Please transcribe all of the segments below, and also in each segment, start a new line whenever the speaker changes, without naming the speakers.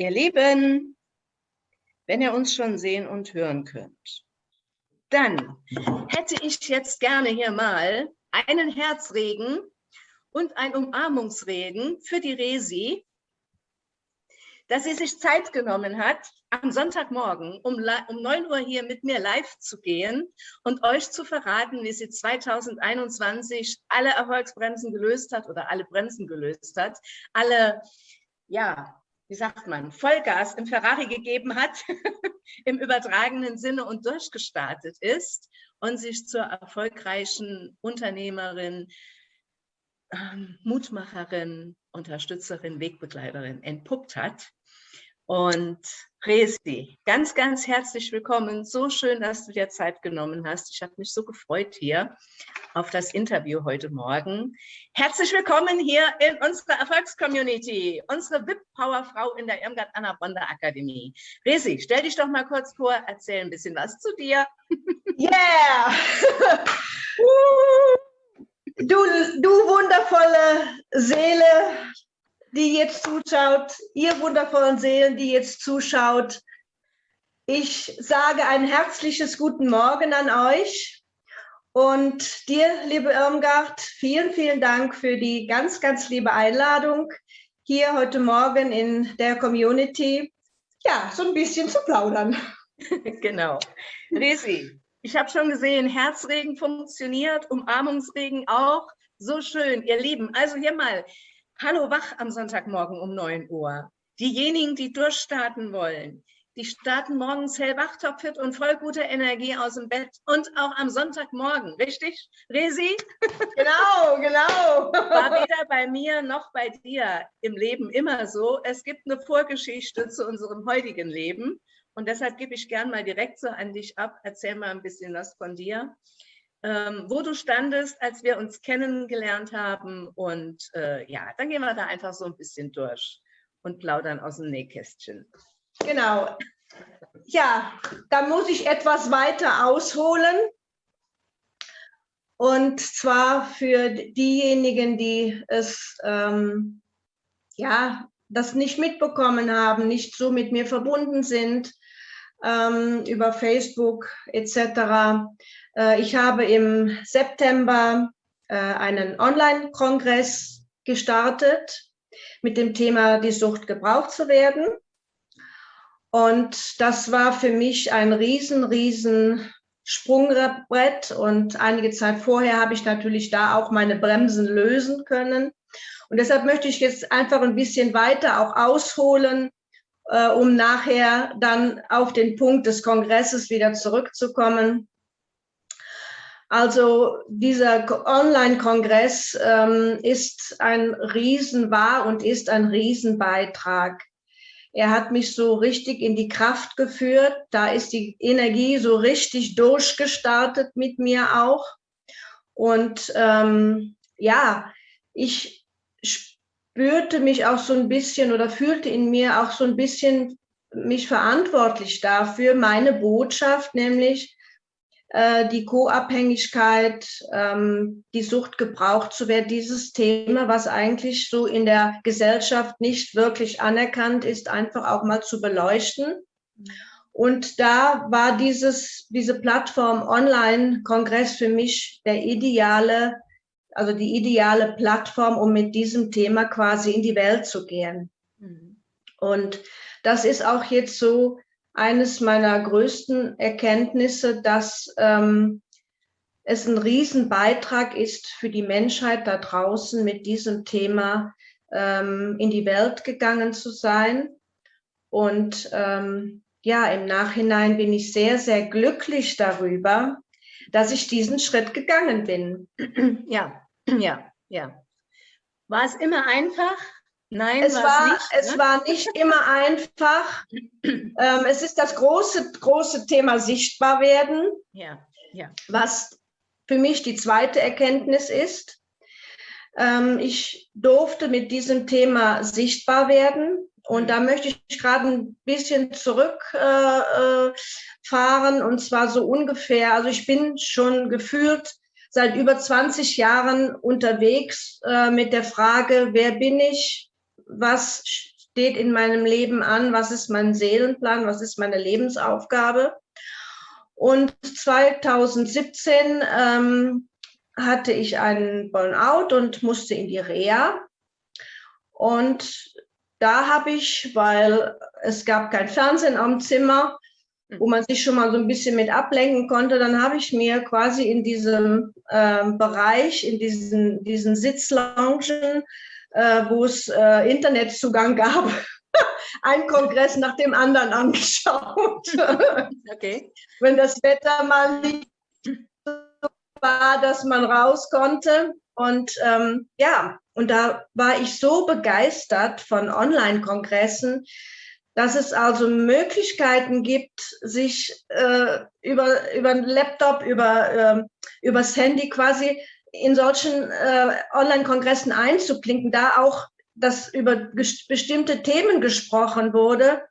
Ihr Lieben, wenn ihr uns schon sehen und hören könnt, dann hätte ich jetzt gerne hier mal einen Herzregen und ein Umarmungsregen für die Resi, dass sie sich Zeit genommen hat, am Sonntagmorgen um, um 9 Uhr hier mit mir live zu gehen und euch zu verraten, wie sie 2021 alle Erfolgsbremsen gelöst hat oder alle Bremsen gelöst hat, alle, ja, wie sagt man, Vollgas im Ferrari gegeben hat, im übertragenen Sinne und durchgestartet ist und sich zur erfolgreichen Unternehmerin, ähm, Mutmacherin, Unterstützerin, Wegbegleiterin entpuppt hat. Und Resi, ganz, ganz herzlich willkommen. So schön, dass du dir Zeit genommen hast. Ich habe mich so gefreut hier auf das Interview heute Morgen. Herzlich willkommen hier in unserer Erfolgscommunity, unsere VIP-Powerfrau in der Irmgard Anna Bonder Akademie. Resi, stell dich doch mal kurz vor, erzähl ein bisschen was zu dir.
Yeah! du, du wundervolle Seele, die jetzt zuschaut, ihr wundervollen Seelen, die jetzt zuschaut. Ich sage ein herzliches Guten Morgen an euch und dir, liebe Irmgard, vielen, vielen Dank für die ganz, ganz liebe Einladung, hier heute Morgen in der Community, ja, so ein bisschen zu plaudern.
genau. Resi, ich habe schon gesehen, Herzregen funktioniert, Umarmungsregen auch. So schön, ihr Lieben. Also hier mal Hallo wach am Sonntagmorgen um 9 Uhr. Diejenigen, die durchstarten wollen, die starten morgens hellwach, topfit und voll guter Energie aus dem Bett und auch am Sonntagmorgen, richtig, Resi?
Genau, genau.
War weder bei mir noch bei dir im Leben immer so. Es gibt eine Vorgeschichte zu unserem heutigen Leben und deshalb gebe ich gern mal direkt so an dich ab. Erzähl mal ein bisschen was von dir ähm, wo du standest, als wir uns kennengelernt haben. Und äh, ja, dann gehen wir da einfach so ein bisschen durch und plaudern aus dem Nähkästchen.
Genau. Ja, da muss ich etwas weiter ausholen. Und zwar für diejenigen, die es ähm, ja, das nicht mitbekommen haben, nicht so mit mir verbunden sind, ähm, über Facebook etc. Äh, ich habe im September äh, einen Online-Kongress gestartet mit dem Thema die Sucht gebraucht zu werden. Und das war für mich ein riesen, riesen Sprungbrett. Und einige Zeit vorher habe ich natürlich da auch meine Bremsen lösen können. Und deshalb möchte ich jetzt einfach ein bisschen weiter auch ausholen, äh, um nachher dann auf den Punkt des Kongresses wieder zurückzukommen. Also dieser Online-Kongress ähm, ist ein Riesen, war und ist ein Riesenbeitrag. Er hat mich so richtig in die Kraft geführt. Da ist die Energie so richtig durchgestartet mit mir auch. Und ähm, ja, ich spürte mich auch so ein bisschen oder fühlte in mir auch so ein bisschen mich verantwortlich dafür, meine Botschaft, nämlich äh, die Co-Abhängigkeit, ähm, die Sucht gebraucht zu werden, dieses Thema, was eigentlich so in der Gesellschaft nicht wirklich anerkannt ist, einfach auch mal zu beleuchten. Und da war dieses, diese Plattform Online-Kongress für mich der ideale, also die ideale Plattform, um mit diesem Thema quasi in die Welt zu gehen. Mhm. Und das ist auch jetzt so eines meiner größten Erkenntnisse, dass ähm, es ein Riesenbeitrag ist für die Menschheit da draußen, mit diesem Thema ähm, in die Welt gegangen zu sein. Und ähm, ja, im Nachhinein bin ich sehr, sehr glücklich darüber, dass ich diesen Schritt gegangen bin.
Ja, ja, ja. War es immer einfach?
Nein, es war, nicht, es ne? war nicht immer einfach. ähm, es ist das große, große Thema sichtbar werden,
ja, ja.
was für mich die zweite Erkenntnis ist. Ähm, ich durfte mit diesem Thema sichtbar werden und mhm. da möchte ich gerade ein bisschen zurückfahren äh, äh und zwar so ungefähr, also ich bin schon gefühlt seit über 20 Jahren unterwegs äh, mit der Frage, wer bin ich, was steht in meinem Leben an, was ist mein Seelenplan, was ist meine Lebensaufgabe. Und 2017 ähm, hatte ich einen Burnout und musste in die Reha. Und da habe ich, weil es gab kein Fernsehen am Zimmer, wo man sich schon mal so ein bisschen mit ablenken konnte, dann habe ich mir quasi in diesem äh, Bereich, in diesen, diesen Sitzloungen, wo es äh, Internetzugang gab, einen Kongress nach dem anderen angeschaut. Okay. Wenn das Wetter mal nicht war, dass man raus konnte. Und ähm, ja, und da war ich so begeistert von Online-Kongressen, dass es also Möglichkeiten gibt, sich äh, über, über einen Laptop, über, äh, übers Handy quasi in solchen äh, Online-Kongressen einzuklinken, da auch dass über bestimmte Themen gesprochen wurde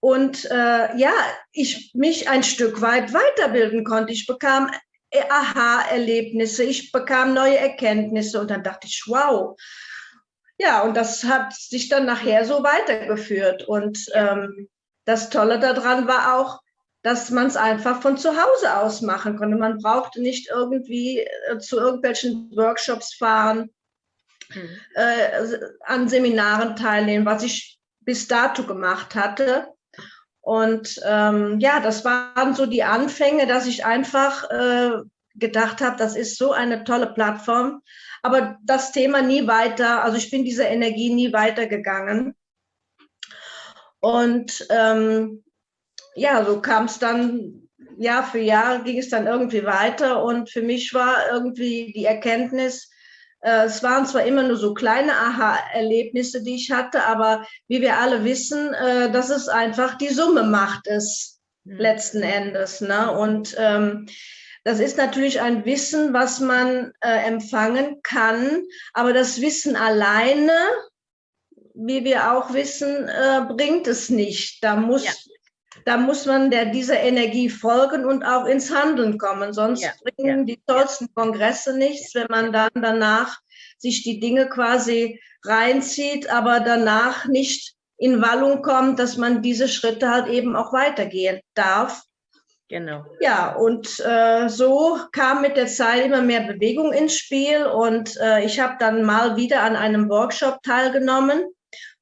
und äh, ja, ich mich ein Stück weit weiterbilden konnte. Ich bekam äh, Aha-Erlebnisse, ich bekam neue Erkenntnisse und dann dachte ich, wow. Ja, und das hat sich dann nachher so weitergeführt. Und ähm, das Tolle daran war auch, dass man es einfach von zu Hause aus machen konnte. Man brauchte nicht irgendwie äh, zu irgendwelchen Workshops fahren, hm. äh, an Seminaren teilnehmen, was ich bis dato gemacht hatte. Und ähm, ja, das waren so die Anfänge, dass ich einfach äh, gedacht habe, das ist so eine tolle Plattform, aber das Thema nie weiter, also ich bin dieser Energie nie weitergegangen. Und ähm, ja, so kam es dann, Jahr für Jahr ging es dann irgendwie weiter und für mich war irgendwie die Erkenntnis, äh, es waren zwar immer nur so kleine Aha-Erlebnisse, die ich hatte, aber wie wir alle wissen, äh, das ist einfach die Summe macht es mhm. letzten Endes. Ne? Und ähm, das ist natürlich ein Wissen, was man äh, empfangen kann, aber das Wissen alleine, wie wir auch wissen, äh, bringt es nicht. Da muss, ja. Da muss man der, dieser Energie folgen und auch ins Handeln kommen. Sonst ja. bringen ja. die tollsten Kongresse nichts, wenn man dann danach sich die Dinge quasi reinzieht, aber danach nicht in Wallung kommt, dass man diese Schritte halt eben auch weitergehen darf Genau. Ja, und äh, so kam mit der Zeit immer mehr Bewegung ins Spiel und äh, ich habe dann mal wieder an einem Workshop teilgenommen.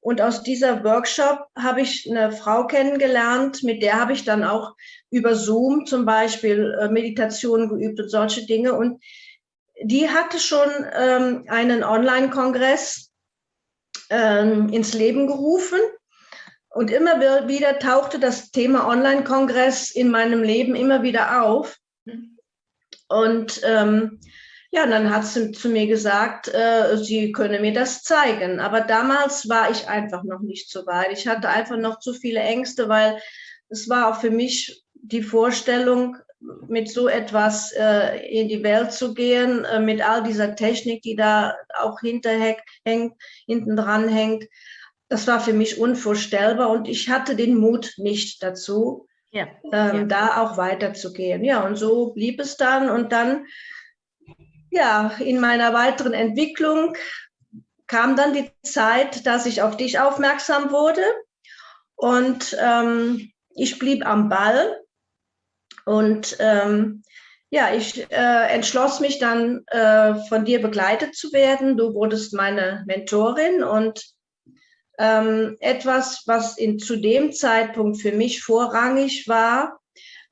Und aus dieser Workshop habe ich eine Frau kennengelernt, mit der habe ich dann auch über Zoom zum Beispiel äh, Meditationen geübt und solche Dinge. Und die hatte schon ähm, einen Online-Kongress ähm, ins Leben gerufen. Und immer wieder tauchte das Thema Online-Kongress in meinem Leben immer wieder auf. Und ähm, ja, dann hat sie zu mir gesagt, äh, sie könne mir das zeigen. Aber damals war ich einfach noch nicht so weit. Ich hatte einfach noch zu viele Ängste, weil es war auch für mich die Vorstellung, mit so etwas äh, in die Welt zu gehen, äh, mit all dieser Technik, die da auch hinterhängt, hinten dran hängt das war für mich unvorstellbar und ich hatte den Mut nicht dazu, ja. Ähm, ja. da auch weiterzugehen. Ja, und so blieb es dann und dann, ja, in meiner weiteren Entwicklung kam dann die Zeit, dass ich auf dich aufmerksam wurde und ähm, ich blieb am Ball und ähm, ja, ich äh, entschloss mich dann, äh, von dir begleitet zu werden. Du wurdest meine Mentorin und ähm, etwas, was in, zu dem Zeitpunkt für mich vorrangig war,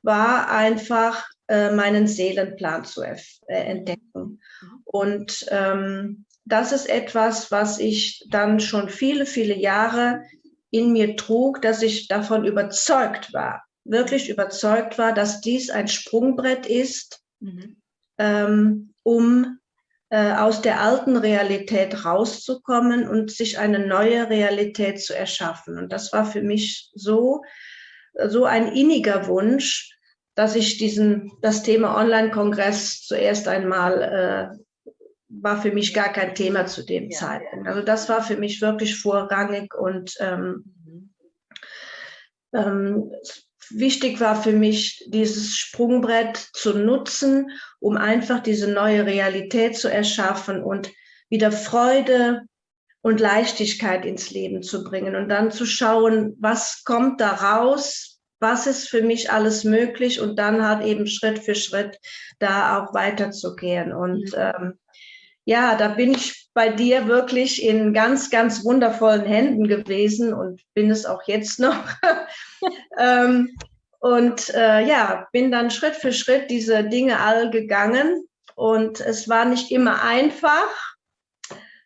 war einfach äh, meinen Seelenplan zu äh, entdecken. Und ähm, das ist etwas, was ich dann schon viele, viele Jahre in mir trug, dass ich davon überzeugt war, wirklich überzeugt war, dass dies ein Sprungbrett ist, mhm. ähm, um äh, aus der alten Realität rauszukommen und sich eine neue Realität zu erschaffen. Und das war für mich so, so ein inniger Wunsch, dass ich diesen, das Thema Online-Kongress zuerst einmal äh, war für mich gar kein Thema zu dem ja, Zeitpunkt. Also das war für mich wirklich vorrangig und ähm, mhm. ähm, wichtig war für mich, dieses Sprungbrett zu nutzen, um einfach diese neue Realität zu erschaffen und wieder Freude und Leichtigkeit ins Leben zu bringen und dann zu schauen, was kommt da raus, was ist für mich alles möglich und dann halt eben Schritt für Schritt da auch weiterzugehen. Und ähm, ja, da bin ich bei dir wirklich in ganz, ganz wundervollen Händen gewesen und bin es auch jetzt noch. ähm, und äh, ja, bin dann Schritt für Schritt diese Dinge all gegangen. Und es war nicht immer einfach.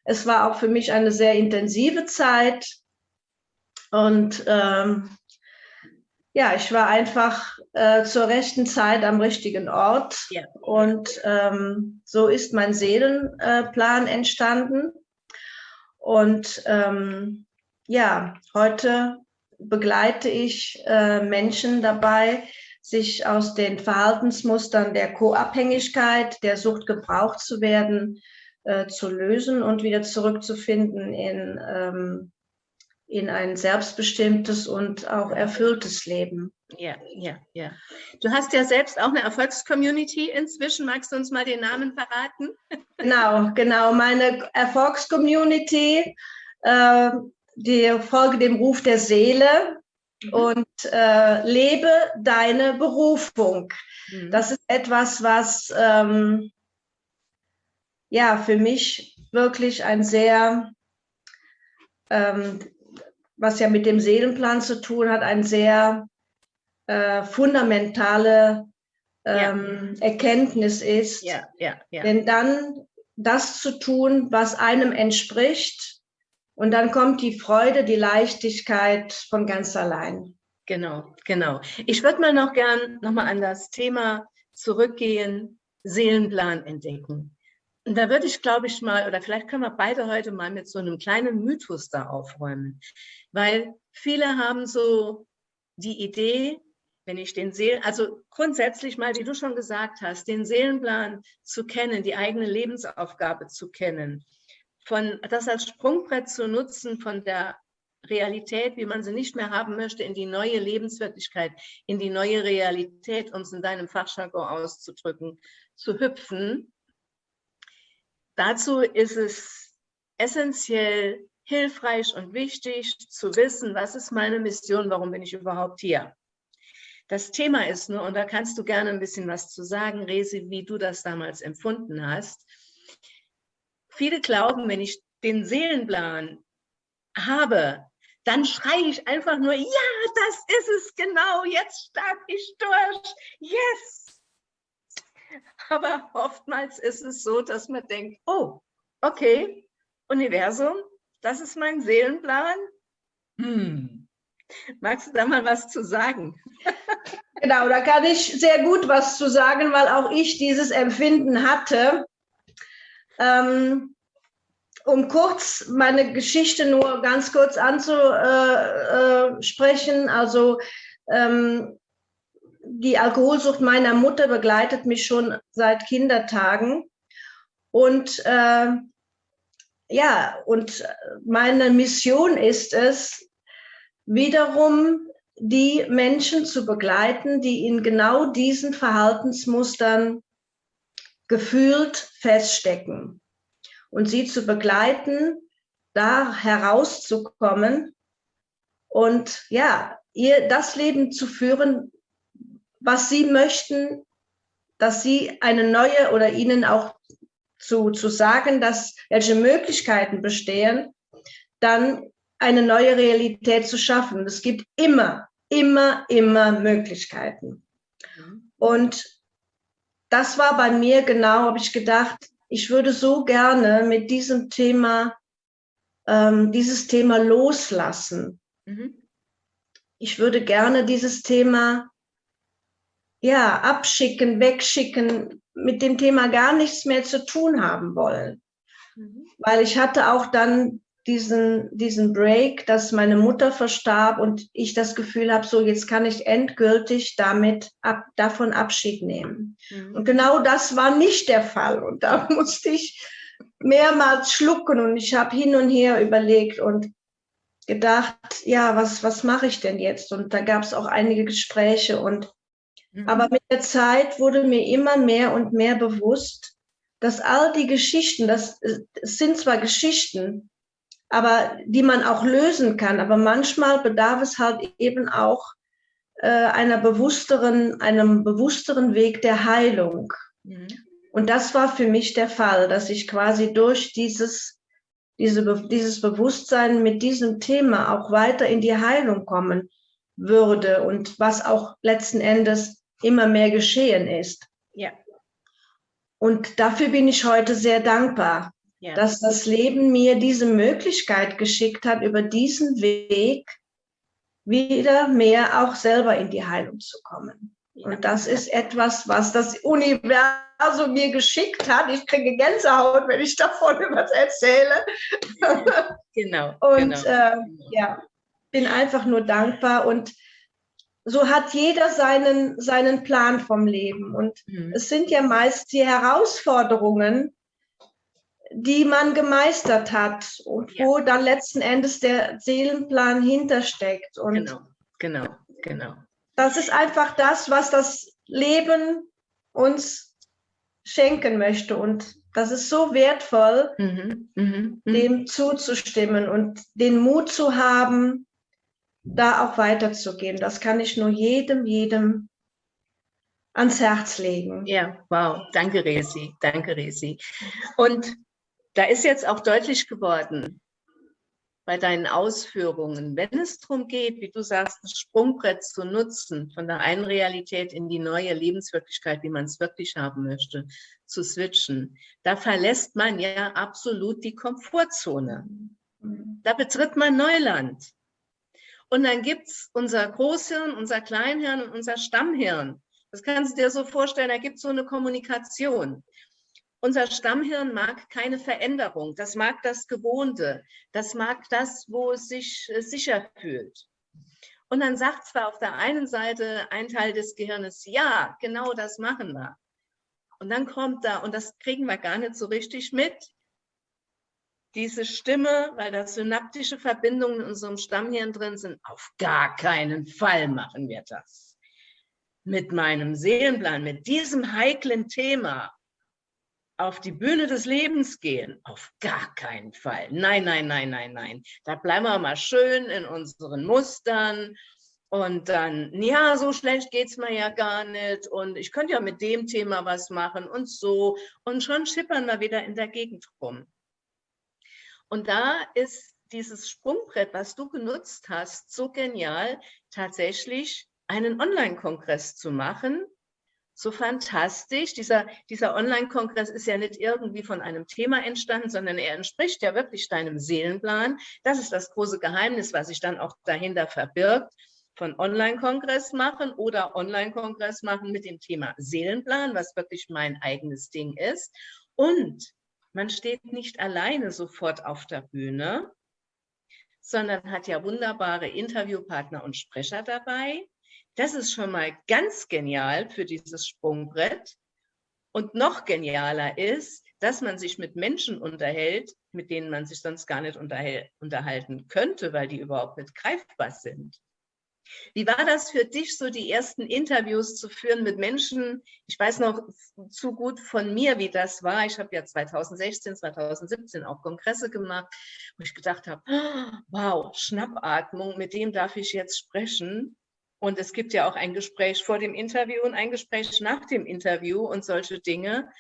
Es war auch für mich eine sehr intensive Zeit. Und ähm, ja, ich war einfach äh, zur rechten Zeit am richtigen Ort. Ja. Und ähm, so ist mein Seelenplan äh, entstanden. Und ähm, ja, heute begleite ich äh, Menschen dabei, sich aus den Verhaltensmustern der Co-Abhängigkeit, der Sucht gebraucht zu werden, äh, zu lösen und wieder zurückzufinden in, ähm, in ein selbstbestimmtes und auch erfülltes Leben.
Ja, ja, ja. Du hast ja selbst auch eine Erfolgscommunity inzwischen. Magst du uns mal den Namen verraten?
Genau, genau. Meine Erfolgscommunity, äh, die Folge dem Ruf der Seele mhm. und äh, lebe deine Berufung. Mhm. Das ist etwas, was ähm, ja für mich wirklich ein sehr, ähm, was ja mit dem Seelenplan zu tun hat, ein sehr äh, fundamentale ähm, ja. Erkenntnis ist. Ja, ja, ja. Denn dann das zu tun, was einem entspricht, und dann kommt die Freude, die Leichtigkeit von ganz allein.
Genau, genau. Ich würde mal noch gern nochmal an das Thema zurückgehen, Seelenplan entdecken. Und da würde ich, glaube ich, mal, oder vielleicht können wir beide heute mal mit so einem kleinen Mythos da aufräumen. Weil viele haben so die Idee, wenn ich den Seelen, also grundsätzlich mal, wie du schon gesagt hast, den Seelenplan zu kennen, die eigene Lebensaufgabe zu kennen, von das als Sprungbrett zu nutzen von der Realität, wie man sie nicht mehr haben möchte, in die neue Lebenswirklichkeit, in die neue Realität, um es in deinem Fachjargon auszudrücken, zu hüpfen. Dazu ist es essentiell hilfreich und wichtig zu wissen, was ist meine Mission, warum bin ich überhaupt hier. Das Thema ist nur, und da kannst du gerne ein bisschen was zu sagen, Resi, wie du das damals empfunden hast, Viele glauben, wenn ich den Seelenplan habe, dann schreie ich einfach nur, ja, das ist es genau, jetzt starte ich durch, yes. Aber oftmals ist es so, dass man denkt, oh, okay, Universum, das ist mein Seelenplan. Hm. Magst du da mal was zu sagen?
Genau, da kann ich sehr gut was zu sagen, weil auch ich dieses Empfinden hatte. Ähm, um kurz meine Geschichte nur ganz kurz anzusprechen, also ähm, die Alkoholsucht meiner Mutter begleitet mich schon seit Kindertagen. Und äh, ja, und meine Mission ist es, wiederum die Menschen zu begleiten, die in genau diesen Verhaltensmustern gefühlt feststecken. Und sie zu begleiten, da herauszukommen und ja, ihr das Leben zu führen, was sie möchten, dass sie eine neue oder ihnen auch zu, zu sagen, dass welche Möglichkeiten bestehen, dann eine neue Realität zu schaffen. Es gibt immer, immer, immer Möglichkeiten. Mhm. Und das war bei mir genau, habe ich gedacht, ich würde so gerne mit diesem Thema, ähm, dieses Thema loslassen. Mhm. Ich würde gerne dieses Thema ja, abschicken, wegschicken, mit dem Thema gar nichts mehr zu tun haben wollen. Mhm. Weil ich hatte auch dann diesen, diesen Break, dass meine Mutter verstarb und ich das Gefühl habe, so jetzt kann ich endgültig damit ab, davon Abschied nehmen. Mhm. Und genau das war nicht der Fall. Und da musste ich mehrmals schlucken und ich habe hin und her überlegt und gedacht, ja, was, was mache ich denn jetzt? Und da gab es auch einige Gespräche und mhm. aber mit der Zeit wurde mir immer mehr und mehr bewusst, dass all die Geschichten, das, das sind zwar Geschichten, aber die man auch lösen kann. Aber manchmal bedarf es halt eben auch äh, einer bewussteren, einem bewussteren Weg der Heilung. Mhm. Und das war für mich der Fall, dass ich quasi durch dieses, diese, dieses Bewusstsein mit diesem Thema auch weiter in die Heilung kommen würde und was auch letzten Endes immer mehr geschehen ist.
Ja.
Und dafür bin ich heute sehr dankbar, ja. dass das Leben mir diese Möglichkeit geschickt hat, über diesen Weg wieder mehr auch selber in die Heilung zu kommen. Ja. Und das ist etwas, was das Universum mir geschickt hat. Ich kriege Gänsehaut, wenn ich davon was erzähle.
Genau.
Und
genau.
Äh, ja, bin einfach nur dankbar und so hat jeder seinen, seinen Plan vom Leben. Und mhm. es sind ja meist die Herausforderungen, die man gemeistert hat und ja. wo dann letzten Endes der Seelenplan hintersteckt. Und
genau, genau, genau.
Das ist einfach das, was das Leben uns schenken möchte. Und das ist so wertvoll, mhm, mh, mh. dem zuzustimmen und den Mut zu haben, da auch weiterzugehen. Das kann ich nur jedem, jedem ans Herz legen.
Ja, wow. Danke, Resi. Danke, Resi. Und da ist jetzt auch deutlich geworden, bei deinen Ausführungen, wenn es darum geht, wie du sagst, das Sprungbrett zu nutzen, von der einen Realität in die neue Lebenswirklichkeit, wie man es wirklich haben möchte, zu switchen, da verlässt man ja absolut die Komfortzone. Mhm. Da betritt man Neuland. Und dann gibt es unser Großhirn, unser Kleinhirn und unser Stammhirn. Das kannst du dir so vorstellen, da gibt es so eine Kommunikation. Unser Stammhirn mag keine Veränderung, das mag das Gewohnte, das mag das, wo es sich äh, sicher fühlt. Und dann sagt zwar auf der einen Seite ein Teil des Gehirnes, ja, genau das machen wir. Und dann kommt da, und das kriegen wir gar nicht so richtig mit, diese Stimme, weil da synaptische Verbindungen in unserem Stammhirn drin sind, auf gar keinen Fall machen wir das. Mit meinem Seelenplan, mit diesem heiklen Thema auf die Bühne des Lebens gehen, auf gar keinen Fall. Nein, nein, nein, nein, nein. Da bleiben wir mal schön in unseren Mustern und dann, ja, so schlecht geht es mir ja gar nicht und ich könnte ja mit dem Thema was machen und so und schon schippern wir wieder in der Gegend rum. Und da ist dieses Sprungbrett, was du genutzt hast, so genial, tatsächlich einen Online-Kongress zu machen. So fantastisch. Dieser, dieser Online-Kongress ist ja nicht irgendwie von einem Thema entstanden, sondern er entspricht ja wirklich deinem Seelenplan. Das ist das große Geheimnis, was sich dann auch dahinter verbirgt von Online-Kongress machen oder Online-Kongress machen mit dem Thema Seelenplan, was wirklich mein eigenes Ding ist. Und man steht nicht alleine sofort auf der Bühne, sondern hat ja wunderbare Interviewpartner und Sprecher dabei. Das ist schon mal ganz genial für dieses Sprungbrett. Und noch genialer ist, dass man sich mit Menschen unterhält, mit denen man sich sonst gar nicht unterhalten könnte, weil die überhaupt nicht greifbar sind. Wie war das für dich, so die ersten Interviews zu führen mit Menschen? Ich weiß noch zu gut von mir, wie das war. Ich habe ja 2016, 2017 auch Kongresse gemacht, wo ich gedacht habe, wow, Schnappatmung, mit dem darf ich jetzt sprechen. Und es gibt ja auch ein Gespräch vor dem Interview und ein Gespräch nach dem Interview und solche Dinge.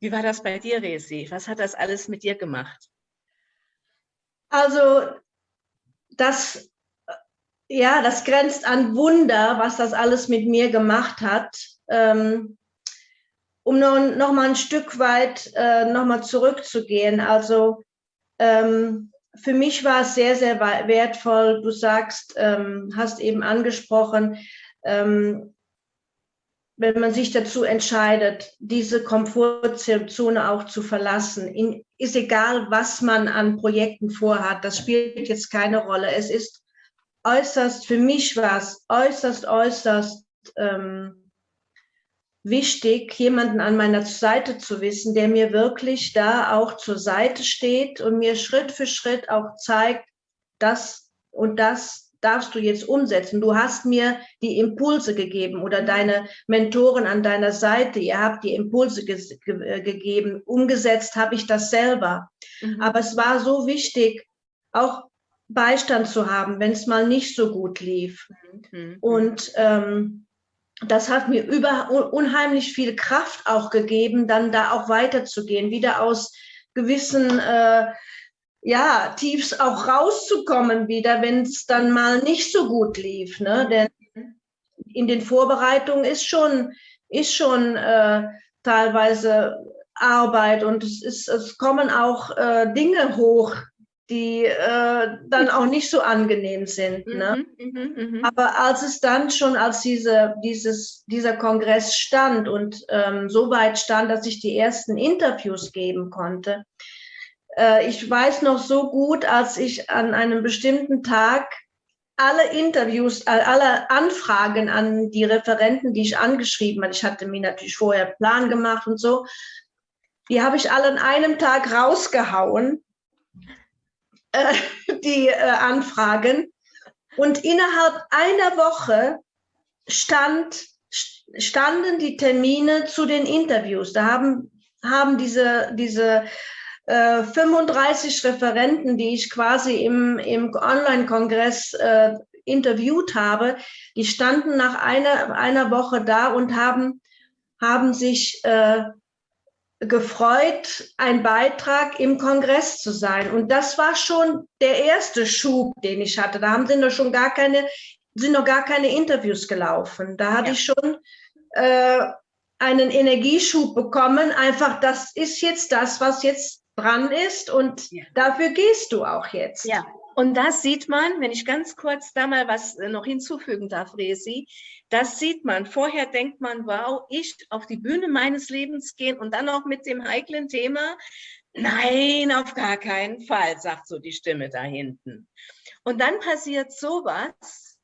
Wie war das bei dir, Resi? Was hat das alles mit dir gemacht?
Also das ja, das grenzt an Wunder, was das alles mit mir gemacht hat. Ähm, um noch, noch mal ein Stück weit äh, noch mal zurückzugehen. Also ähm, für mich war es sehr, sehr wertvoll. Du sagst, ähm, hast eben angesprochen, ähm, wenn man sich dazu entscheidet, diese Komfortzone auch zu verlassen, in, ist egal, was man an Projekten vorhat, das spielt jetzt keine Rolle. Es ist äußerst, für mich war es äußerst, äußerst ähm, wichtig, jemanden an meiner Seite zu wissen, der mir wirklich da auch zur Seite steht und mir Schritt für Schritt auch zeigt, das und das darfst du jetzt umsetzen. Du hast mir die Impulse gegeben oder deine Mentoren an deiner Seite, ihr habt die Impulse ge ge gegeben. Umgesetzt habe ich das selber. Mhm. Aber es war so wichtig, auch Beistand zu haben, wenn es mal nicht so gut lief. Mhm. Und ähm, das hat mir über, unheimlich viel Kraft auch gegeben, dann da auch weiterzugehen, wieder aus gewissen äh, ja, Tiefs auch rauszukommen wieder, wenn es dann mal nicht so gut lief. Ne? Mhm. Denn in den Vorbereitungen ist schon, ist schon äh, teilweise Arbeit und es, ist, es kommen auch äh, Dinge hoch, die äh, dann auch nicht so angenehm sind. Ne? Mhm, mh, mh. Aber als es dann schon, als diese, dieses, dieser Kongress stand und ähm, so weit stand, dass ich die ersten Interviews geben konnte, äh, ich weiß noch so gut, als ich an einem bestimmten Tag alle Interviews, alle Anfragen an die Referenten, die ich angeschrieben habe, ich hatte mir natürlich vorher Plan gemacht und so, die habe ich alle an einem Tag rausgehauen äh, die äh, Anfragen. Und innerhalb einer Woche stand, standen die Termine zu den Interviews. Da haben, haben diese, diese äh, 35 Referenten, die ich quasi im, im Online-Kongress äh, interviewt habe, die standen nach einer, einer Woche da und haben, haben sich äh, gefreut, ein Beitrag im Kongress zu sein. Und das war schon der erste Schub, den ich hatte. Da haben sind noch schon gar keine, sind noch gar keine Interviews gelaufen. Da hatte ja. ich schon äh, einen Energieschub bekommen. Einfach, das ist jetzt das, was jetzt dran ist und ja. dafür gehst du auch jetzt.
Ja, und das sieht man, wenn ich ganz kurz da mal was äh, noch hinzufügen darf, Resi, das sieht man. Vorher denkt man, wow, ich auf die Bühne meines Lebens gehen und dann auch mit dem heiklen Thema. Nein, auf gar keinen Fall, sagt so die Stimme da hinten. Und dann passiert sowas.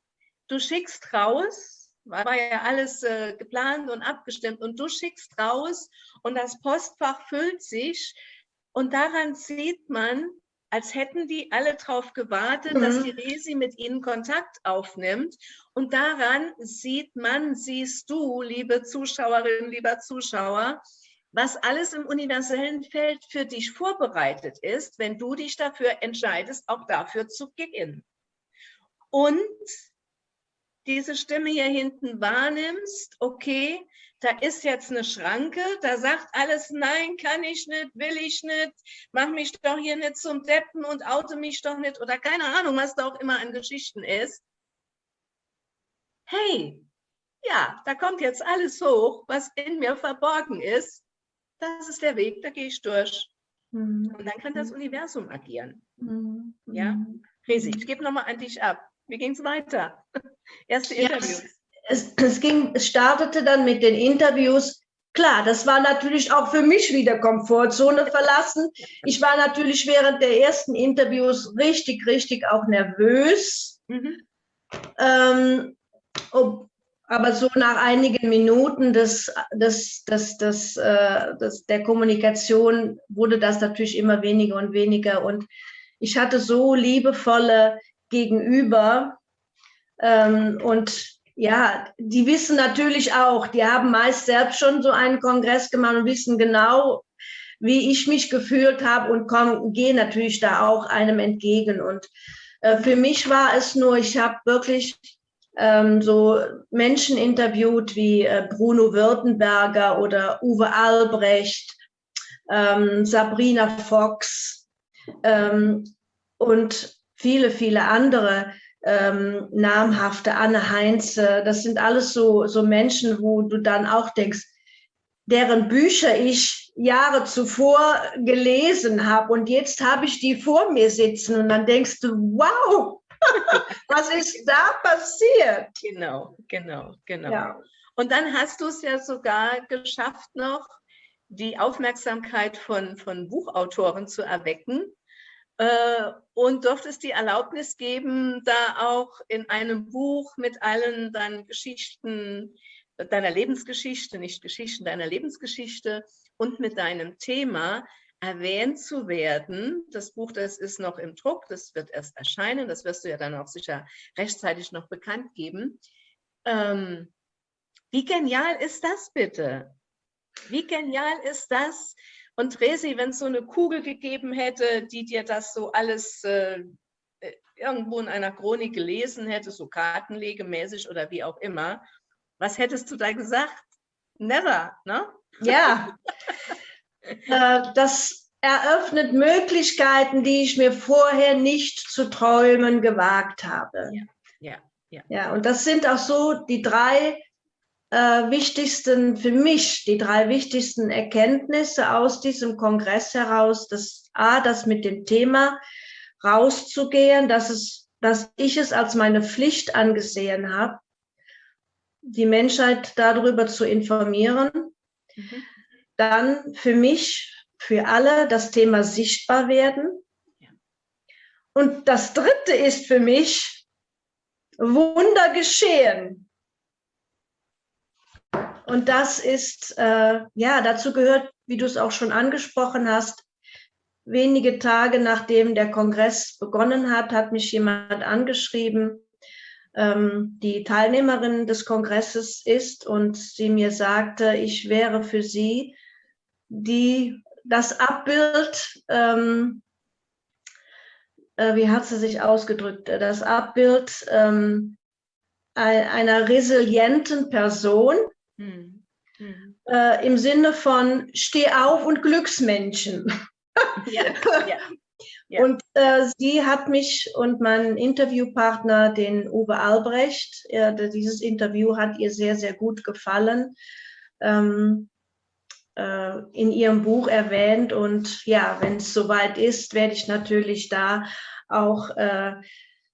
Du schickst raus, war ja alles äh, geplant und abgestimmt, und du schickst raus und das Postfach füllt sich. Und daran sieht man, als hätten die alle darauf gewartet, mhm. dass die Resi mit ihnen Kontakt aufnimmt. Und daran sieht man, siehst du, liebe Zuschauerinnen, lieber Zuschauer, was alles im universellen Feld für dich vorbereitet ist, wenn du dich dafür entscheidest, auch dafür zu gehen. Und diese Stimme hier hinten wahrnimmst, okay, da ist jetzt eine Schranke, da sagt alles, nein, kann ich nicht, will ich nicht, mach mich doch hier nicht zum Deppen und auto mich doch nicht oder keine Ahnung, was da auch immer an Geschichten ist. Hey, ja, da kommt jetzt alles hoch, was in mir verborgen ist. Das ist der Weg, da gehe ich durch. Mhm. Und dann kann das Universum agieren. Mhm. Ja, Resi, ich gebe nochmal an dich ab. Wie ging es weiter? Erste Interviews. Ja,
es, es, ging, es startete dann mit den Interviews. Klar, das war natürlich auch für mich wieder Komfortzone verlassen. Ich war natürlich während der ersten Interviews richtig, richtig auch nervös. Mhm. Ähm, ob, aber so nach einigen Minuten des, des, des, des, äh, des, der Kommunikation wurde das natürlich immer weniger und weniger. Und ich hatte so liebevolle Gegenüber. Ähm, und ja, die wissen natürlich auch, die haben meist selbst schon so einen Kongress gemacht und wissen genau, wie ich mich gefühlt habe und gehen natürlich da auch einem entgegen. Und äh, für mich war es nur, ich habe wirklich ähm, so Menschen interviewt wie äh, Bruno Württemberger oder Uwe Albrecht, ähm, Sabrina Fox ähm, und viele, viele andere ähm, namhafte, Anne Heinze, das sind alles so, so Menschen, wo du dann auch denkst, deren Bücher ich Jahre zuvor gelesen habe und jetzt habe ich die vor mir sitzen und dann denkst du, wow, was ist da passiert?
Genau, genau, genau. Ja. Und dann hast du es ja sogar geschafft noch, die Aufmerksamkeit von, von Buchautoren zu erwecken äh, und durftest die Erlaubnis geben, da auch in einem Buch mit allen deinen Geschichten, deiner Lebensgeschichte, nicht Geschichten, deiner Lebensgeschichte und mit deinem Thema erwähnt zu werden. Das Buch, das ist noch im Druck, das wird erst erscheinen, das wirst du ja dann auch sicher rechtzeitig noch bekannt geben. Ähm, wie genial ist das bitte? Wie genial ist das? Und Resi, wenn es so eine Kugel gegeben hätte, die dir das so alles äh, äh, irgendwo in einer Chronik gelesen hätte, so kartenlegemäßig oder wie auch immer, was hättest du da gesagt? Never, ne?
Ja, äh, das eröffnet Möglichkeiten, die ich mir vorher nicht zu träumen gewagt habe.
Ja, ja, ja.
ja und das sind auch so die drei äh, wichtigsten, für mich, die drei wichtigsten Erkenntnisse aus diesem Kongress heraus. Das A, das mit dem Thema rauszugehen, dass, es, dass ich es als meine Pflicht angesehen habe, die Menschheit darüber zu informieren. Mhm. Dann für mich, für alle das Thema sichtbar werden. Ja. Und das dritte ist für mich Wunder geschehen. Und das ist, äh, ja, dazu gehört, wie du es auch schon angesprochen hast, wenige Tage nachdem der Kongress begonnen hat, hat mich jemand angeschrieben, ähm, die Teilnehmerin des Kongresses ist und sie mir sagte, ich wäre für sie die, das Abbild, ähm, äh, wie hat sie sich ausgedrückt, das Abbild ähm, einer resilienten Person, hm. Hm. Äh, im Sinne von Steh auf und Glücksmenschen. Ja, ja, ja. Und äh, sie hat mich und meinen Interviewpartner, den Uwe Albrecht, äh, dieses Interview hat ihr sehr, sehr gut gefallen, ähm, äh, in ihrem Buch erwähnt. Und ja, wenn es soweit ist, werde ich natürlich da auch äh,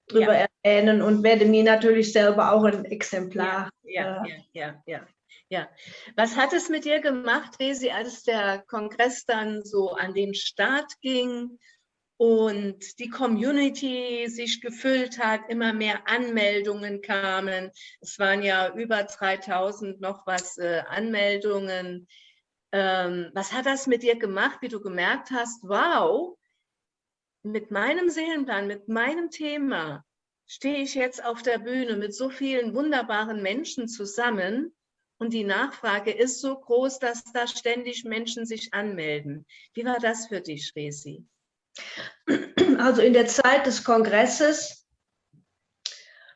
drüber ja. erwähnen und werde mir natürlich selber auch ein Exemplar.
Ja, ja, ja, ja. Ja, was hat es mit dir gemacht, Resi, als der Kongress dann so an den Start ging und die Community sich gefüllt hat, immer mehr Anmeldungen kamen. Es waren ja über 3000 noch was äh, Anmeldungen. Ähm, was hat das mit dir gemacht, wie du gemerkt hast, wow, mit meinem Seelenplan, mit meinem Thema stehe ich jetzt auf der Bühne mit so vielen wunderbaren Menschen zusammen und die Nachfrage ist so groß, dass da ständig Menschen sich anmelden. Wie war das für dich, Resi?
Also in der Zeit des Kongresses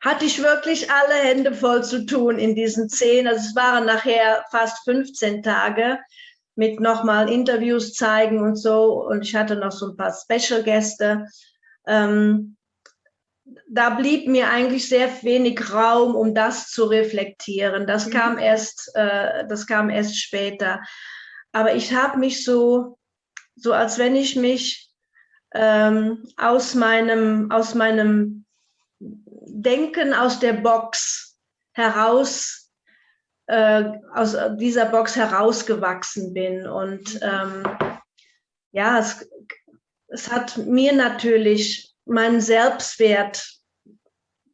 hatte ich wirklich alle Hände voll zu tun in diesen zehn, also es waren nachher fast 15 Tage mit nochmal Interviews zeigen und so und ich hatte noch so ein paar Special-Gäste. Ähm, da blieb mir eigentlich sehr wenig Raum, um das zu reflektieren. Das mhm. kam erst, äh, das kam erst später. Aber ich habe mich so, so als wenn ich mich ähm, aus meinem, aus meinem Denken aus der Box heraus, äh, aus dieser Box herausgewachsen bin. Und ähm, ja, es, es hat mir natürlich meinen Selbstwert,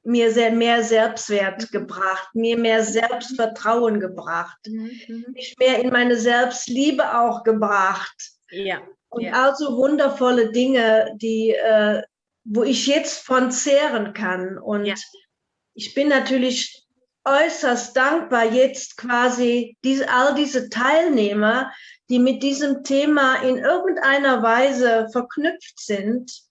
mir sehr mehr Selbstwert mhm. gebracht, mir mehr Selbstvertrauen gebracht, mhm. mhm. mich mehr in meine Selbstliebe auch gebracht. Ja. Und ja. also wundervolle Dinge, die, äh, wo ich jetzt von zehren kann. Und ja. ich bin natürlich äußerst dankbar, jetzt quasi diese, all diese Teilnehmer, die mit diesem Thema in irgendeiner Weise verknüpft sind,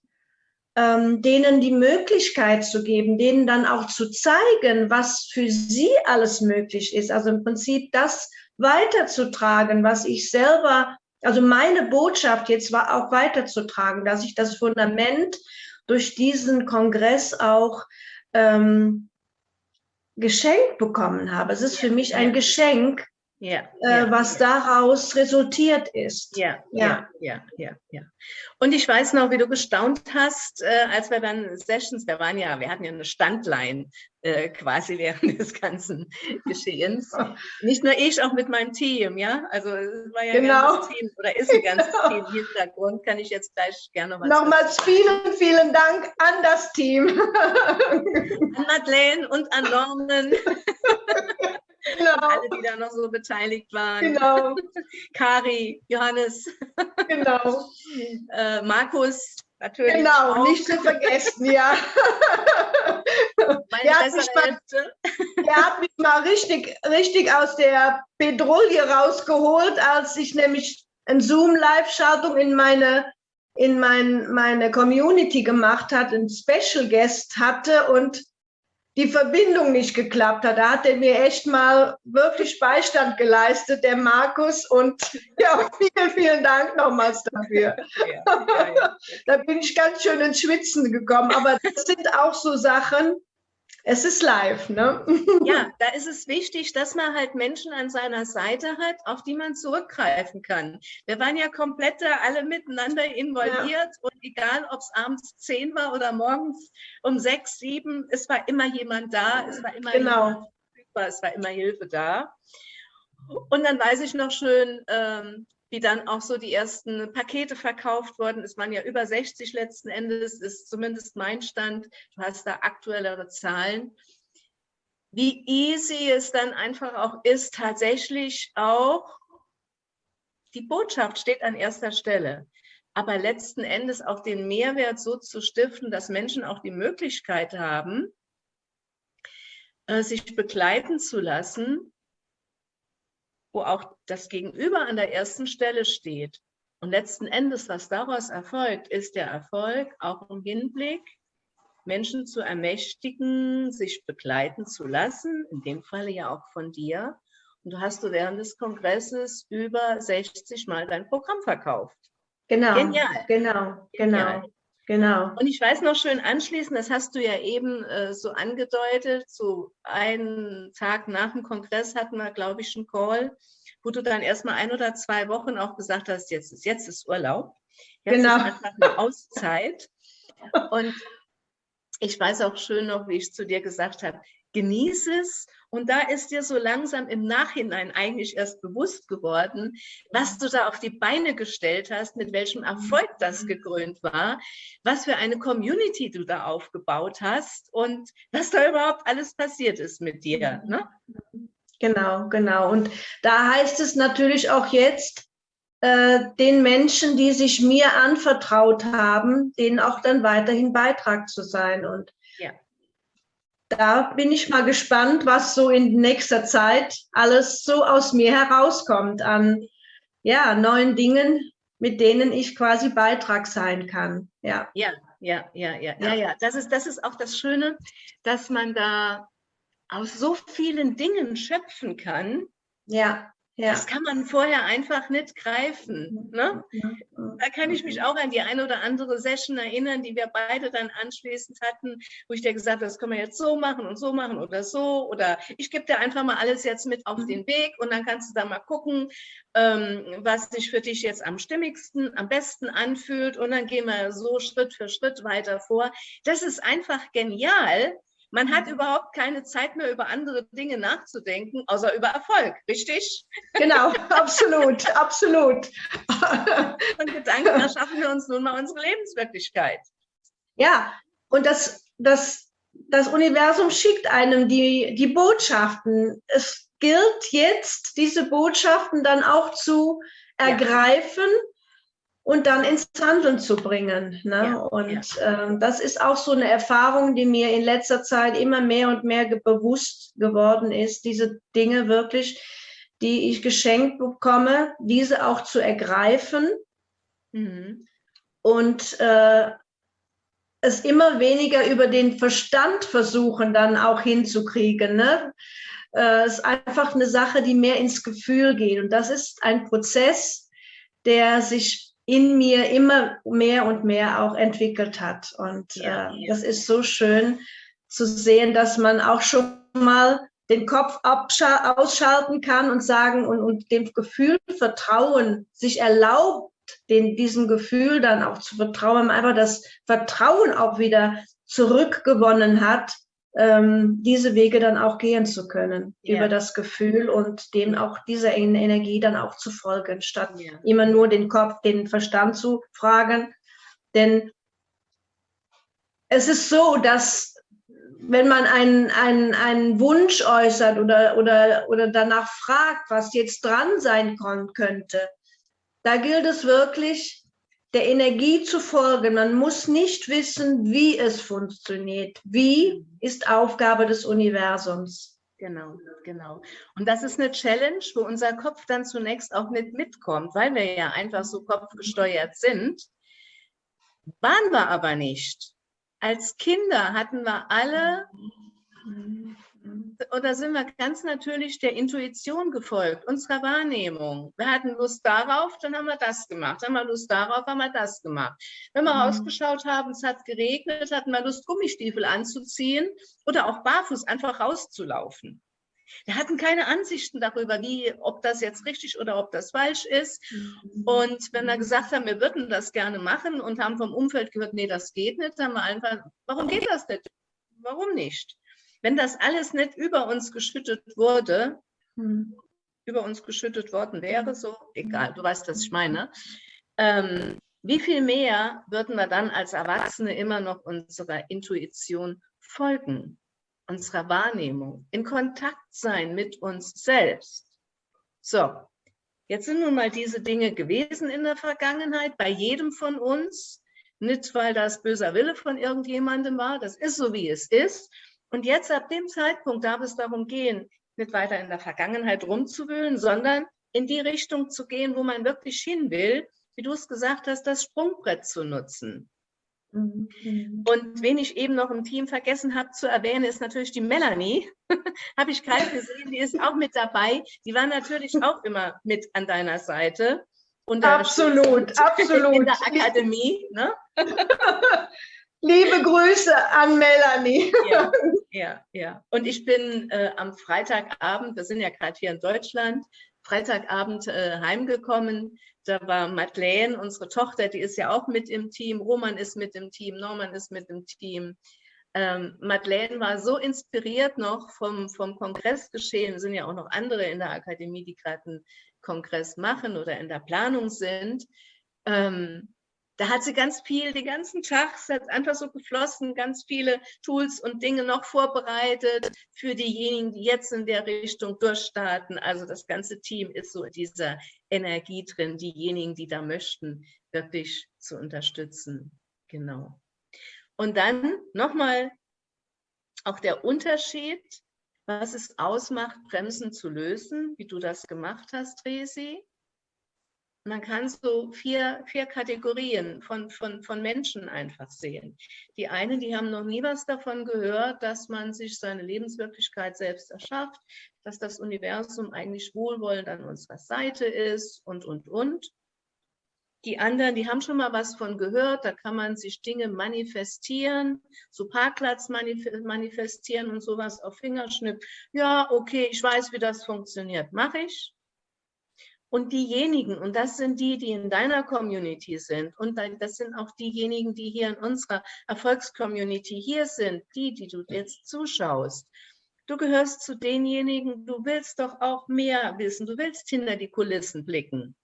ähm, denen die Möglichkeit zu geben, denen dann auch zu zeigen, was für sie alles möglich ist. Also im Prinzip das weiterzutragen, was ich selber, also meine Botschaft jetzt war auch weiterzutragen, dass ich das Fundament durch diesen Kongress auch ähm, geschenkt bekommen habe. Es ist für mich ein Geschenk, ja, äh, was ja. daraus resultiert ist.
Ja, ja, ja, ja, ja. Und ich weiß noch, wie du gestaunt hast, äh, als wir dann Sessions, wir waren ja, wir hatten ja eine Standline äh, quasi während des ganzen Geschehens. Nicht nur ich, auch mit meinem Team, ja. Also es war ja genau. ein ganzes Team oder ist ein ganzes genau. Team im Hintergrund. Kann ich jetzt gleich gerne
noch was Nochmals sagen. vielen, vielen Dank an das Team.
An Madeleine und an Norman. Genau. Alle, die da noch so beteiligt waren. Genau. Kari, Johannes. Genau. äh, Markus, natürlich.
Genau, auch. nicht zu vergessen, ja.
Meine der, hat mich mal,
der hat mich mal richtig, richtig aus der Pedrouille rausgeholt, als ich nämlich eine Zoom-Live-Schaltung in meine in mein, meine Community gemacht hat, einen Special Guest hatte und die Verbindung nicht geklappt hat. Da hat er mir echt mal wirklich Beistand geleistet, der Markus. Und ja, vielen, vielen Dank nochmals dafür. Ja, ja, ja. da bin ich ganz schön ins Schwitzen gekommen. Aber das sind auch so Sachen, es ist live, ne?
Ja, da ist es wichtig, dass man halt Menschen an seiner Seite hat, auf die man zurückgreifen kann. Wir waren ja komplett da alle miteinander involviert ja. und egal, ob es abends zehn war oder morgens um sechs, sieben, es war immer jemand da, es war immer
genau.
verfügbar, es war immer Hilfe da. Und dann weiß ich noch schön, ähm, wie dann auch so die ersten Pakete verkauft wurden. Es waren ja über 60 letzten Endes, ist zumindest mein Stand. Du hast da aktuellere Zahlen. Wie easy es dann einfach auch ist, tatsächlich auch die Botschaft steht an erster Stelle. Aber letzten Endes auch den Mehrwert so zu stiften, dass Menschen auch die Möglichkeit haben, äh, sich begleiten zu lassen wo auch das Gegenüber an der ersten Stelle steht. Und letzten Endes, was daraus erfolgt, ist der Erfolg auch im Hinblick, Menschen zu ermächtigen, sich begleiten zu lassen, in dem Falle ja auch von dir. Und du hast du während des Kongresses über 60 Mal dein Programm verkauft.
Genau, Genial. genau, genau. Genial. Genau.
Und ich weiß noch schön anschließend, das hast du ja eben äh, so angedeutet, so einen Tag nach dem Kongress hatten wir, glaube ich, einen Call, wo du dann erstmal ein oder zwei Wochen auch gesagt hast, jetzt ist, jetzt ist Urlaub. Jetzt genau. ist einfach eine Auszeit. Und ich weiß auch schön noch, wie ich zu dir gesagt habe, genieß es. Und da ist dir so langsam im Nachhinein eigentlich erst bewusst geworden, was du da auf die Beine gestellt hast, mit welchem Erfolg das gekrönt war, was für eine Community du da aufgebaut hast und was da überhaupt alles passiert ist mit dir. Ne?
Genau, genau. Und da heißt es natürlich auch jetzt, äh, den Menschen, die sich mir anvertraut haben, denen auch dann weiterhin Beitrag zu sein. Und da bin ich mal gespannt, was so in nächster Zeit alles so aus mir herauskommt an ja, neuen Dingen, mit denen ich quasi Beitrag sein kann.
Ja, ja, ja, ja, ja, ja, ja. Das ist, das ist auch das Schöne, dass man da aus so vielen Dingen schöpfen kann.
Ja. Ja.
Das kann man vorher einfach nicht greifen. Ne? Da kann ich mich auch an die eine oder andere Session erinnern, die wir beide dann anschließend hatten, wo ich dir gesagt habe, das können wir jetzt so machen und so machen oder so. Oder ich gebe dir einfach mal alles jetzt mit auf den Weg und dann kannst du da mal gucken, ähm, was sich für dich jetzt am stimmigsten, am besten anfühlt. Und dann gehen wir so Schritt für Schritt weiter vor. Das ist einfach genial, man hat überhaupt keine Zeit mehr, über andere Dinge nachzudenken, außer über Erfolg, richtig?
Genau, absolut, absolut.
Und Gedanken erschaffen wir uns nun mal unsere Lebenswirklichkeit.
Ja, und das, das, das Universum schickt einem die, die Botschaften. Es gilt jetzt, diese Botschaften dann auch zu ergreifen ja und dann ins Handeln zu bringen. Ne? Ja, und ja. Ähm, das ist auch so eine Erfahrung, die mir in letzter Zeit immer mehr und mehr bewusst geworden ist, diese Dinge wirklich, die ich geschenkt bekomme, diese auch zu ergreifen mhm. und äh, es immer weniger über den Verstand versuchen, dann auch hinzukriegen. Ne? Äh, es ist einfach eine Sache, die mehr ins Gefühl geht. Und das ist ein Prozess, der sich in mir immer mehr und mehr auch entwickelt hat. Und äh, das ist so schön zu sehen, dass man auch schon mal den Kopf ausschalten kann und sagen und, und dem Gefühl Vertrauen sich erlaubt, den, diesem Gefühl dann auch zu vertrauen, einfach das Vertrauen auch wieder zurückgewonnen hat, ähm, diese Wege dann auch gehen zu können, ja. über das Gefühl und dem auch dieser Energie dann auch zu folgen, statt ja. immer nur den Kopf, den Verstand zu fragen. Denn es ist so, dass wenn man einen, einen, einen Wunsch äußert oder, oder, oder danach fragt, was jetzt dran sein könnte, da gilt es wirklich, der Energie zu folgen. Man muss nicht wissen, wie es funktioniert. Wie ist Aufgabe des Universums.
Genau, genau. Und das ist eine Challenge, wo unser Kopf dann zunächst auch nicht mitkommt, weil wir ja einfach so kopfgesteuert sind. Waren wir aber nicht. Als Kinder hatten wir alle oder sind wir ganz natürlich der Intuition gefolgt, unserer Wahrnehmung. Wir hatten Lust darauf, dann haben wir das gemacht. Haben wir Lust darauf, haben wir das gemacht. Wenn wir mhm. rausgeschaut haben, es hat geregnet, hatten wir Lust, Gummistiefel anzuziehen oder auch barfuß einfach rauszulaufen. Wir hatten keine Ansichten darüber, wie, ob das jetzt richtig oder ob das falsch ist. Mhm. Und wenn wir gesagt haben, wir würden das gerne machen und haben vom Umfeld gehört, nee, das geht nicht, dann haben wir einfach, warum geht das nicht? Warum nicht? Wenn das alles nicht über uns geschüttet wurde, hm. über uns geschüttet worden wäre, so, egal, du weißt, was ich meine, ähm, wie viel mehr würden wir dann als Erwachsene immer noch unserer Intuition folgen, unserer Wahrnehmung, in Kontakt sein mit uns selbst? So, jetzt sind nun mal diese Dinge gewesen in der Vergangenheit, bei jedem von uns, nicht weil das böser Wille von irgendjemandem war, das ist so, wie es ist, und jetzt ab dem Zeitpunkt darf es darum gehen, nicht weiter in der Vergangenheit rumzuwühlen, sondern in die Richtung zu gehen, wo man wirklich hin will, wie du es gesagt hast, das Sprungbrett zu nutzen. Mhm. Und wen ich eben noch im Team vergessen habe zu erwähnen, ist natürlich die Melanie. habe ich gerade gesehen, die ist auch mit dabei. Die war natürlich auch immer mit an deiner Seite.
absolut, absolut.
In der Akademie. Ne?
Liebe Grüße an Melanie.
Ja, ja. ja. Und ich bin äh, am Freitagabend, wir sind ja gerade hier in Deutschland, Freitagabend äh, heimgekommen. Da war Madeleine, unsere Tochter, die ist ja auch mit im Team. Roman ist mit im Team, Norman ist mit im Team. Ähm, Madeleine war so inspiriert noch vom, vom Kongressgeschehen. Es sind ja auch noch andere in der Akademie, die gerade einen Kongress machen oder in der Planung sind. Ähm, da hat sie ganz viel, die ganzen Tags hat einfach so geflossen, ganz viele Tools und Dinge noch vorbereitet für diejenigen, die jetzt in der Richtung durchstarten. Also das ganze Team ist so in dieser Energie drin, diejenigen, die da möchten, wirklich zu unterstützen. Genau. Und dann nochmal auch der Unterschied, was es ausmacht, Bremsen zu lösen, wie du das gemacht hast, Resi man kann so vier, vier Kategorien von, von, von Menschen einfach sehen. Die einen, die haben noch nie was davon gehört, dass man sich seine Lebenswirklichkeit selbst erschafft, dass das Universum eigentlich wohlwollend an unserer Seite ist und, und, und. Die anderen, die haben schon mal was von gehört, da kann man sich Dinge manifestieren, so Parkplatz manifestieren und sowas auf Fingerschnipp. Ja, okay, ich weiß, wie das funktioniert, mache ich. Und diejenigen, und das sind die, die in deiner Community sind, und das sind auch diejenigen, die hier in unserer Erfolgscommunity hier sind, die, die du jetzt zuschaust. Du gehörst zu denjenigen, du willst doch auch mehr wissen, du willst hinter die Kulissen blicken.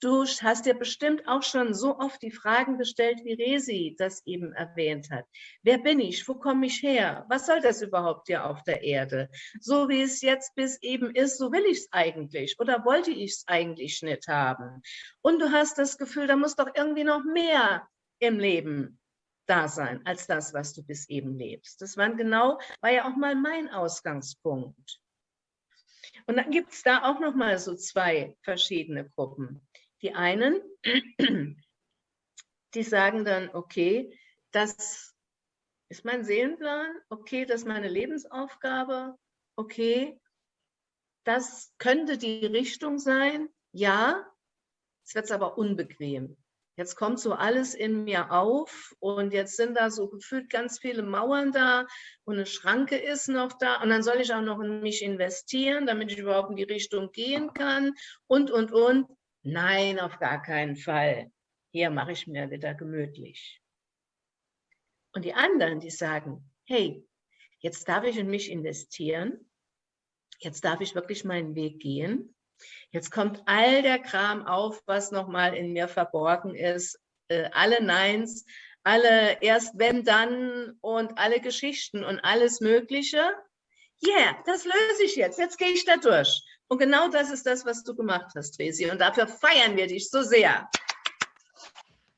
Du hast dir bestimmt auch schon so oft die Fragen gestellt, wie Resi das eben erwähnt hat. Wer bin ich? Wo komme ich her? Was soll das überhaupt hier auf der Erde? So wie es jetzt bis eben ist, so will ich es eigentlich oder wollte ich es eigentlich nicht haben. Und du hast das Gefühl, da muss doch irgendwie noch mehr im Leben da sein, als das, was du bis eben lebst. Das war genau, war ja auch mal mein Ausgangspunkt. Und dann gibt es da auch noch mal so zwei verschiedene Gruppen. Die einen, die sagen dann, okay, das ist mein Seelenplan, okay, das ist meine Lebensaufgabe, okay, das könnte die Richtung sein, ja, es wird aber unbequem. Jetzt kommt so alles in mir auf und jetzt sind da so gefühlt ganz viele Mauern da und eine Schranke ist noch da und dann soll ich auch noch in mich investieren, damit ich überhaupt in die Richtung gehen kann und, und, und. Nein, auf gar keinen Fall. Hier mache ich mir wieder gemütlich. Und die anderen, die sagen, hey, jetzt darf ich in mich investieren. Jetzt darf ich wirklich meinen Weg gehen. Jetzt kommt all der Kram auf, was nochmal in mir verborgen ist. Äh, alle Neins, alle erst wenn dann und alle Geschichten und alles Mögliche. Yeah, das löse ich jetzt. Jetzt gehe ich da durch. Und genau das ist das, was du gemacht hast, Resi. Und dafür feiern wir dich so sehr.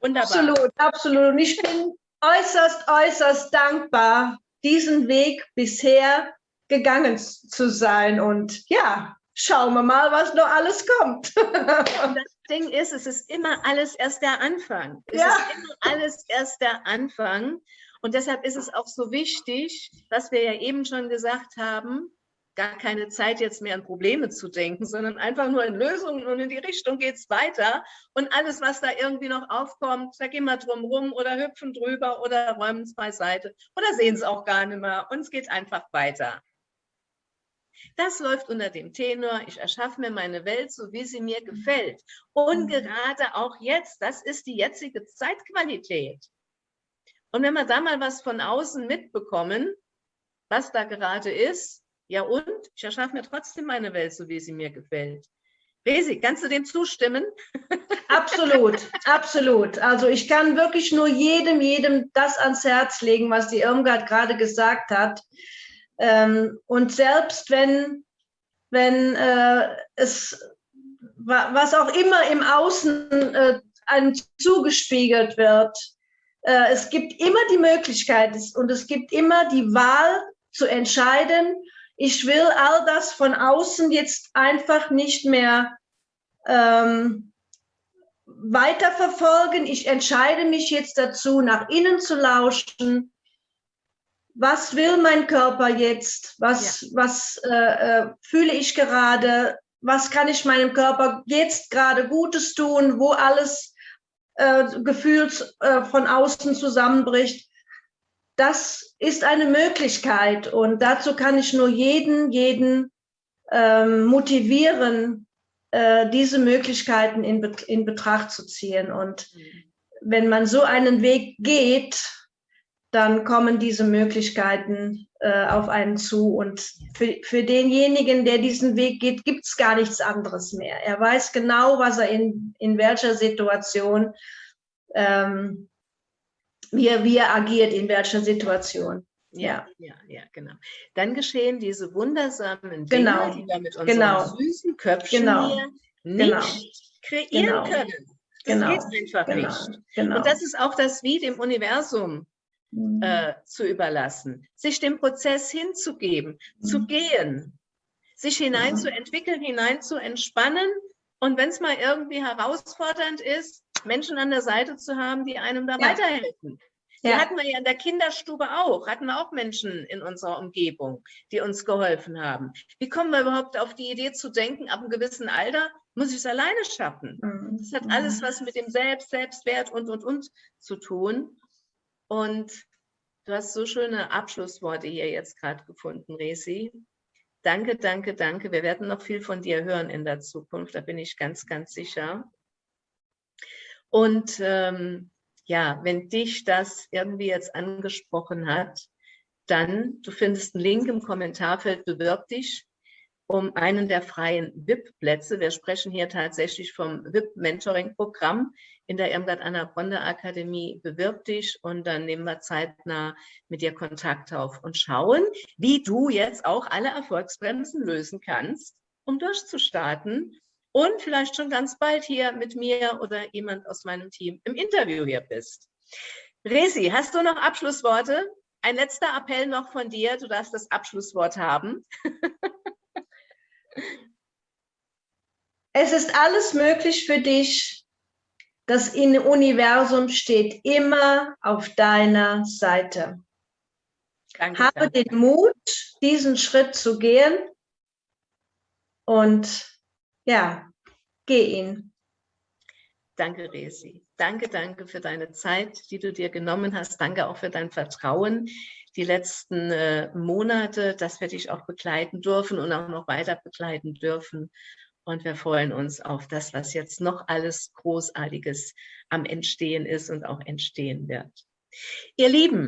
Wunderbar. Absolut, absolut. Und ich bin äußerst, äußerst dankbar, diesen Weg bisher gegangen zu sein. Und ja, schauen wir mal, was noch alles kommt.
das Ding ist, es ist immer alles erst der Anfang. Es ja. ist immer alles erst der Anfang. Und deshalb ist es auch so wichtig, was wir ja eben schon gesagt haben, gar keine Zeit jetzt mehr an Probleme zu denken, sondern einfach nur in Lösungen und in die Richtung geht es weiter. Und alles, was da irgendwie noch aufkommt, da gehen wir drum rum oder hüpfen drüber oder räumen es beiseite oder sehen es auch gar nicht mehr und es geht einfach weiter. Das läuft unter dem Tenor, ich erschaffe mir meine Welt so, wie sie mir gefällt. Und gerade auch jetzt, das ist die jetzige Zeitqualität. Und wenn wir da mal was von außen mitbekommen, was da gerade ist, ja und? Ich erschaffe mir trotzdem meine Welt, so wie sie mir gefällt. Resi, kannst du dem zustimmen?
Absolut, absolut. Also ich kann wirklich nur jedem, jedem das ans Herz legen, was die Irmgard gerade gesagt hat. Ähm, und selbst wenn, wenn äh, es, was auch immer im Außen äh, einem zugespiegelt wird, äh, es gibt immer die Möglichkeit und es gibt immer die Wahl zu entscheiden, ich will all das von außen jetzt einfach nicht mehr ähm, weiterverfolgen. Ich entscheide mich jetzt dazu, nach innen zu lauschen. Was will mein Körper jetzt? Was, ja. was äh, äh, fühle ich gerade? Was kann ich meinem Körper jetzt gerade Gutes tun, wo alles äh, gefühlt äh, von außen zusammenbricht? Das ist eine Möglichkeit und dazu kann ich nur jeden, jeden ähm, motivieren, äh, diese Möglichkeiten in, in Betracht zu ziehen. Und wenn man so einen Weg geht, dann kommen diese Möglichkeiten äh, auf einen zu. Und für, für denjenigen, der diesen Weg geht, gibt es gar nichts anderes mehr. Er weiß genau, was er in, in welcher Situation ähm, wie er, wie er agiert, in welcher Situation.
Ja, ja, ja, genau. Dann geschehen diese wundersamen Dinge,
genau.
die wir mit
unseren genau.
süßen Köpfchen
genau.
hier nicht genau. kreieren genau. können. Das
genau.
geht einfach genau. nicht. Genau. Und das ist auch das Wie dem Universum mhm. äh, zu überlassen, sich dem Prozess hinzugeben, mhm. zu gehen, sich mhm. zu entwickeln, hinein zu entspannen. Und wenn es mal irgendwie herausfordernd ist, Menschen an der Seite zu haben, die einem da ja. weiterhelfen. Die ja. hatten wir ja in der Kinderstube auch, hatten wir auch Menschen in unserer Umgebung, die uns geholfen haben. Wie kommen wir überhaupt auf die Idee zu denken, ab einem gewissen Alter muss ich es alleine schaffen? Mhm. Das hat alles was mit dem Selbst, Selbstwert und, und, und zu tun. Und du hast so schöne Abschlussworte hier jetzt gerade gefunden, Resi. Danke, danke, danke. Wir werden noch viel von dir hören in der Zukunft, da bin ich ganz, ganz sicher. Und ähm, ja, wenn dich das irgendwie jetzt angesprochen hat, dann, du findest einen Link im Kommentarfeld, bewirb dich um einen der freien VIP-Plätze. Wir sprechen hier tatsächlich vom VIP-Mentoring-Programm in der Irmgard Anna Bronde Akademie. Bewirb dich und dann nehmen wir zeitnah mit dir Kontakt auf und schauen, wie du jetzt auch alle Erfolgsbremsen lösen kannst, um durchzustarten und vielleicht schon ganz bald hier mit mir oder jemand aus meinem Team im Interview hier bist. Resi, hast du noch Abschlussworte? Ein letzter Appell noch von dir. Du darfst das Abschlusswort haben.
es ist alles möglich für dich. Das Universum steht immer auf deiner Seite. Danke, Habe danke. den Mut, diesen Schritt zu gehen und ja, geh ihn.
Danke, Resi. Danke, danke für deine Zeit, die du dir genommen hast. Danke auch für dein Vertrauen die letzten äh, Monate, dass wir dich auch begleiten dürfen und auch noch weiter begleiten dürfen. Und wir freuen uns auf das, was jetzt noch alles Großartiges am Entstehen ist und auch entstehen wird. Ihr Lieben,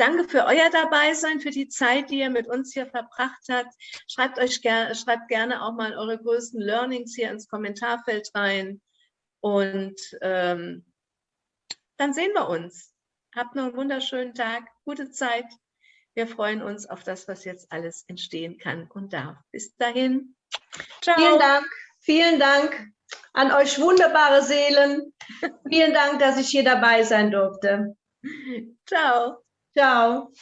Danke für euer Dabeisein, für die Zeit, die ihr mit uns hier verbracht habt. Schreibt, euch ger schreibt gerne auch mal eure größten Learnings hier ins Kommentarfeld rein. Und ähm, dann sehen wir uns. Habt noch einen wunderschönen Tag, gute Zeit. Wir freuen uns auf das, was jetzt alles entstehen kann und darf. Bis dahin.
Ciao. Vielen Dank. Vielen Dank an euch wunderbare Seelen. Vielen Dank, dass ich hier dabei sein durfte.
Ciao.
Ciao.